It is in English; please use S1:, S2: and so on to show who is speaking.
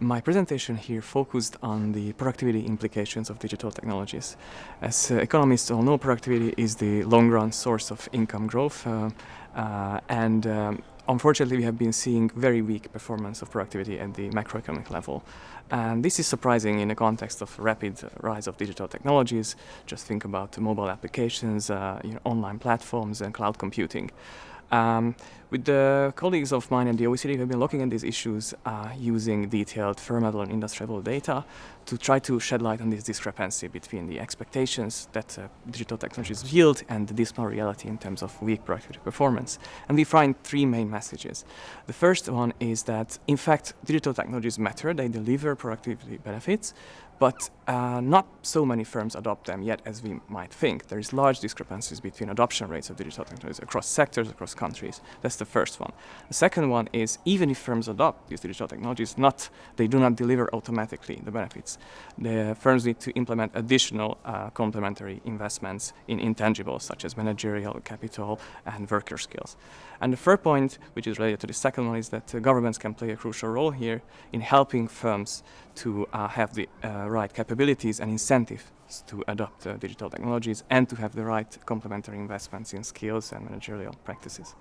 S1: My presentation here focused on the productivity implications of digital technologies. As uh, economists all know, productivity is the long-run source of income growth uh, uh, and um, unfortunately we have been seeing very weak performance of productivity at the macroeconomic level. And this is surprising in the context of rapid rise of digital technologies. Just think about mobile applications, uh, you know, online platforms and cloud computing. Um, with the colleagues of mine at the OECD, we've been looking at these issues uh, using detailed firm level and industry level data to try to shed light on this discrepancy between the expectations that uh, digital technologies yield and the dismal reality in terms of weak productivity performance. And we find three main messages. The first one is that, in fact, digital technologies matter, they deliver productivity benefits, but uh, not so many firms adopt them yet as we might think. There is large discrepancies between adoption rates of digital technologies across sectors, across countries. That's the first one. The second one is even if firms adopt these digital technologies, not they do not deliver automatically the benefits. The firms need to implement additional uh, complementary investments in intangibles such as managerial capital and worker skills. And the third point, which is related to the second one, is that uh, governments can play a crucial role here in helping firms to uh, have the uh, right capabilities and incentives to adopt uh, digital technologies and to have the right complementary investments in skills and managerial practices.